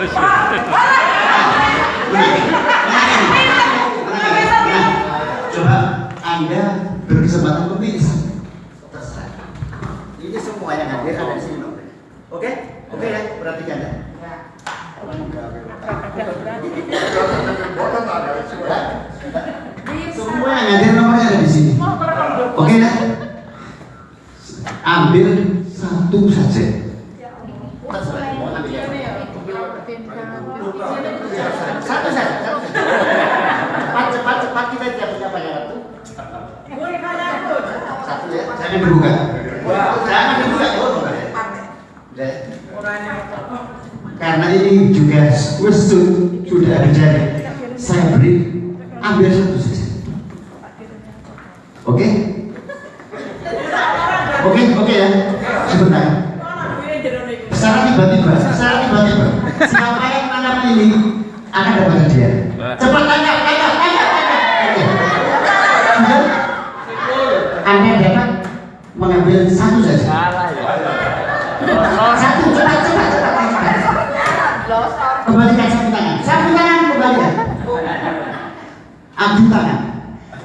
Coba Anda berkesempatan memilih terserah. Ini semua yang hadir ada di sini. Oke? Oke ya, perhatikan ya. Semua yang hadir nomornya ada di sini. Oke ya? Ambil satu saja. Terserah, mau ambil yang mana? Satu saja, satu saja. Cepat, cepat, cepat kita tidak punya banyak waktu. Satu ya, jangan dibuka. Jangan dibuka, ya. Karena ini juga question sudah terjadi. Saya beri ambil satu saja. Oke? Oke, oke ya. Sebentar. Secara tiba-tiba, secara tiba-tiba, siapa yang mana ini akan dapat hadiah. Cepat tanya, tanya, tanya, tanya. Oke. Anda dapat mengambil satu saja. Satu, cepat, cepat, cepat, cepat. Kembalikan sapu tangan. Sapu tangan kembalikan. Adu tangan.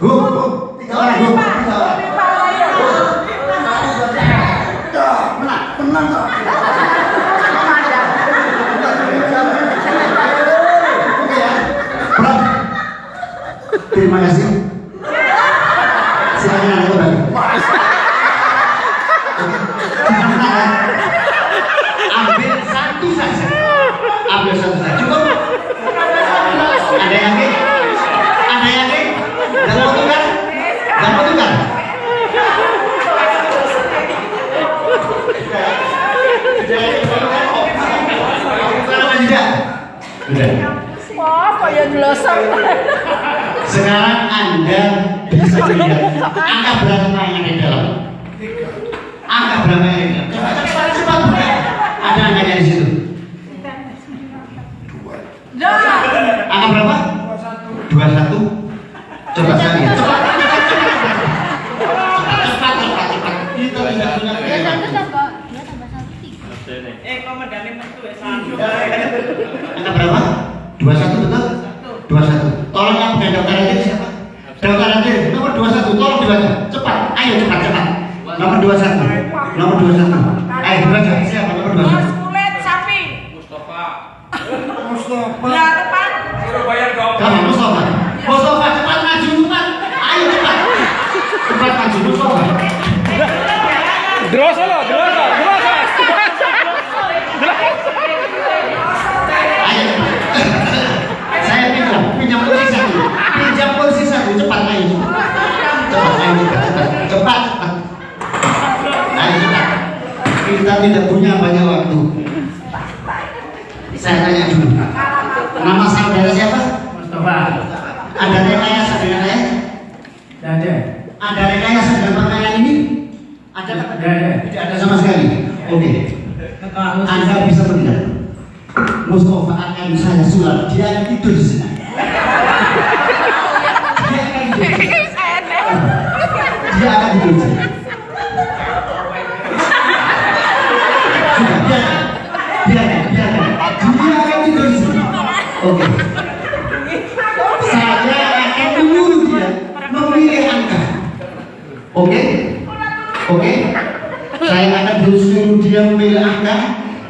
Go, go. Tiga orang. Tiga orang. Menang, menang. Ya. Terima kasih. Silakan anda kembali. Jangan menang ya. Ambil satu saja. Ambil satu saja. Cukup. Ada yang yakin? Ada yang yakin? Dan mau tukar? Dan mau tukar? Wah, kayak jelosok. Sekarang Anda bisa melihat angka berapa yang ada di dalam. Angka berapa yang ada di dalam. Cepat, cepat, cepat buka. Ada angkanya di situ. Angka berapa? 21. Coba saya lihat. Cepat, cepat, cepat, cepat. Cepat, cepat, cepat, cepat. Kita tidak punya kegiatan. Eh, komandannya metu ya satu. Angka berapa? 21 betul? 21. Tolong yang punya dokter aja siapa? Dokter aja nomor 21. Tolong dibaca. Cepat. Ayo cepat cepat. Nomor 21. Nomor 21. Ayo dibaca. Siapa nomor 21? Kulit sapi. Mustafa. Ya, tepat. Surabaya Gawang. Kamu Mustafa. Mustafa cepat maju cepat. Ayo cepat. Lo. Ayo. Saya pinjam, pinjam kursi satu. Pinjam kursi satu cepat. Cepat cepat cepat cepat. cepat. Ayo cepat. Kita tidak punya banyak waktu. Saya tanya dulu. Nama saudara siapa? Mustafa Ada rekayasa dengan saya? tidak ada Ada rekayasa dengan pakaian ini? Ada? Tidak ada. Tidak ada sama sekali. Oke. Anda bisa melihat. Mustafa akan saya sulap. Dia akan tidur di sini. Dia akan tidur. di sini. Dia akan tidur di sini. Oke? Oke? Saya akan suruh dia memilih angka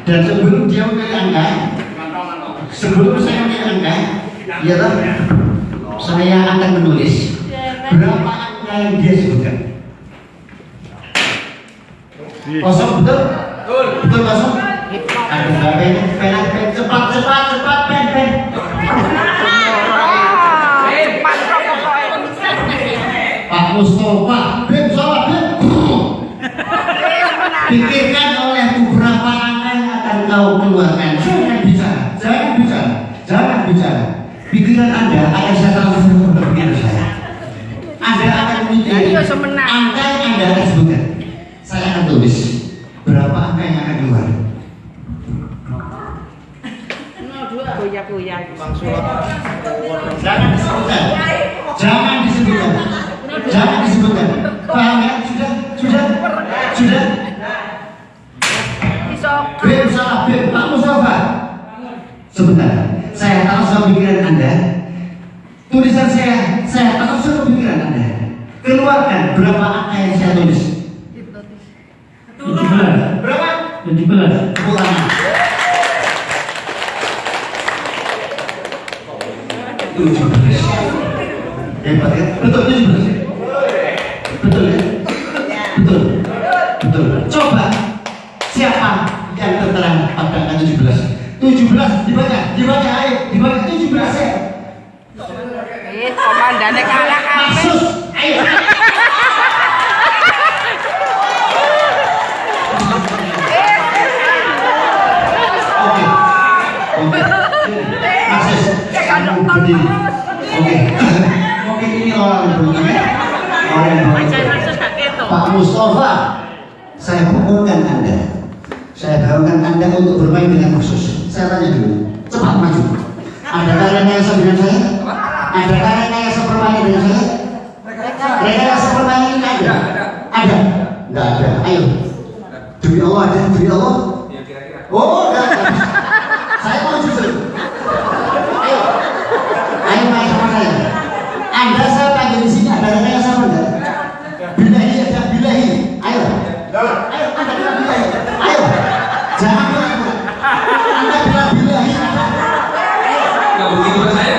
dan sebelum dia memilih angka, sebelum saya memilih angka, ya toh, saya akan menulis berapa angka yang dia sebutkan. Kosong betul? Betul. Betul kosong? Ada nggak pen, pen, pen, cepat, cepat, cepat, pen, pen. Pokoknya. Pak Mustafa, Pikirkan oleh beberapa angka yang akan kau keluarkan. Jangan bicara, jangan bicara, jangan bicara. Pikiran Anda akan saya transfer ke pikiran saya. Anda akan semenang. angka yang Anda akan sebutkan. Saya akan tulis berapa angka yang akan keluar. Jangan disebutkan. Jangan disebutkan. Jangan disebutkan. Paham ya? Sudah? Sudah? Sudah? Beb salah Beb Pak Mustafa sebentar. Saya tahu semua pikiran Anda. Tulisan saya, saya tahu semua pikiran Anda. Keluarkan berapa angka yang saya tulis. Berapa? 17 Tepuk tangan. Tujuh belas. Hebat ya? Betul tujuh belas. Betul ya? Betul. Betul. Coba siapa yang terterang pada angka tujuh belas? Tujuh belas dibaca, dibaca ayo, dibaca tujuh belas ya. Ih, komandannya kalah. Maksud, ayo. Oke. Mungkin ini orang yang ya. Orang yang. Pak Mustafa, saya. Saya Anda untuk bermain dengan khusus. Saya tanya dulu, cepat maju. Adakah rekayasa dengan saya? Adakah rekayasa permainan dengan saya? Rekayasa permainan ini ada? Ada? Enggak ada. Ayo. Demi Allah ada, demi Allah. Ya kira-kira. Oh, enggak. enggak. Saya mau jujur. Ayo. Ayo main sama saya. Anda saya panggil di sini ada rekayasa apa enggak? Bilahi ada bilahi. Ayo. Ayo, Anda bilang bilahi. Ayo. Jangan bilang Anda bilang bilahi. Enggak begitu ke saya.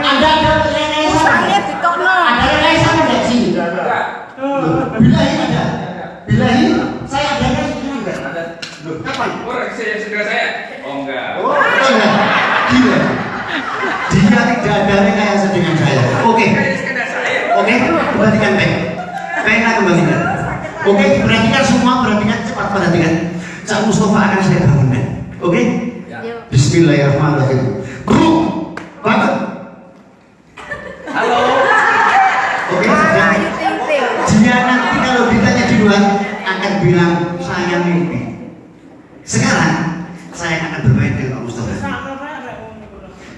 Anda ada rekayasa apa? Sange ditokno. Ada rekayasa apa enggak sih? Enggak. Bilahi ada. Bilahi. Saya ada rekayasa enggak? Ada. Loh, Kapan? orang saya segera saya. Oh enggak. Oh, enggak. Gila. Dia tidak ada rekayasa dengan saya. Oke. Oke, perhatikan baik. Pena kembalikan. Oke, perhatikan semua, perhatikan cepat perhatikan. Cak Mustafa akan saya bangunkan. Oke? Bismillahirrahmanirrahim. Bro, bangun. Halo. Oke, Ah, sudah. ayo ting-ting. Dia nanti kalau ditanya di luar akan bilang saya mimpi. Sekarang saya akan bermain dengan Pak Mustafa.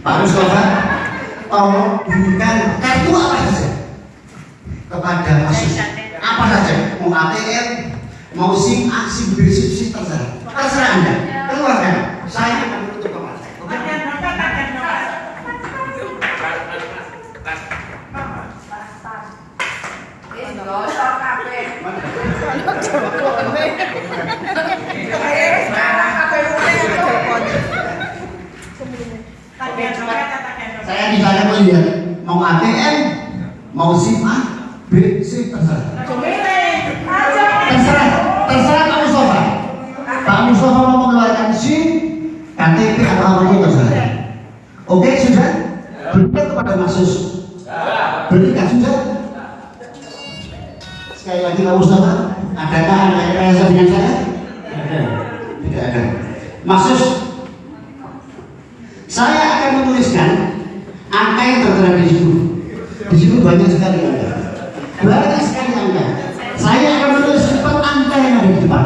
Pak Mustafa, bunyikan kartu apa saja? Kepada kasus apa saja? Mau ATM mau SIM A SIM B SIM C terserah. Terserah anda. Keluarkan saya akan menutup saya. Oke? Di sana lihat mau ATM mau SIM A B C terserah. Terserah terserah Pak Mustafa Pak Mustafa mau mengeluarkan SIM KTP atau apa pun terserah. Oke sudah? Berikan kepada Masus berikan sudah? Sekali lagi Pak Mustafa adakah ada rekayasa dengan saya? Tidak ada. Masus saya akan menuliskan angka yang tertera di situ? Di situ banyak sekali angka banyak sekali angka saya akan menulis empat angka yang ada di depan.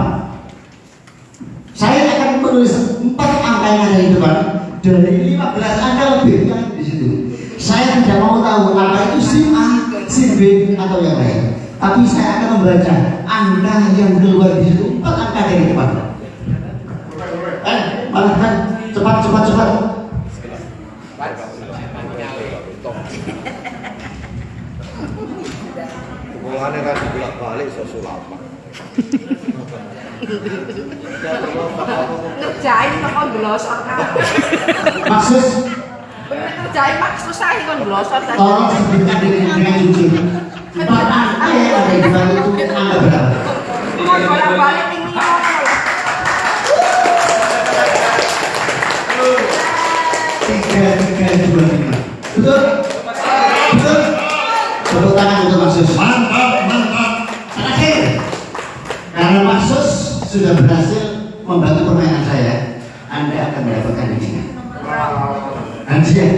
Saya akan menulis empat angka yang ada di depan. Dari 15 angka lebih yang di situ saya tidak mau tahu apa itu SIM A, SIM B atau yang lain. Tapi saya akan membaca angka yang keluar di situ empat angka dari depan. Eh malah kan cepat cepat cepat Hubungannya kan dibolak balik sesulapa. Ngerjain kok kon glosor kabeh. maksud ngerjain mak susah kon glosor tadi. tolong sebutkan dengan empat angka yang ada di depan itu angka berapa Kon bolak-balik lima. tiga tiga dua lima betul betul tepuk tangan untuk Maksus mantap sudah berhasil membantu permainan saya Anda akan mendapatkan ini. Hadiah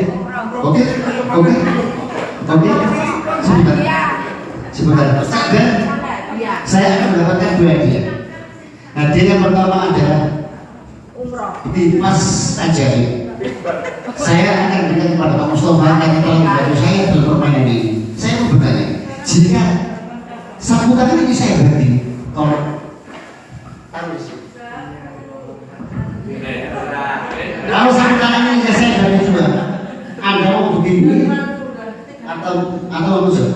oke oke. Oke. Sebentar. Sebentar. Dan Iya, saya akan mendapatkan dua hadiah. Hadiah yang pertama adalah di pas ajaib saya akan berikan kepada Pak Mustafa karena telah membantu saya dalam permainan ini. Saya mau bertanya jika sambutan ini saya bagi tolong kalau sambutan begini atau atau apa sih? Kok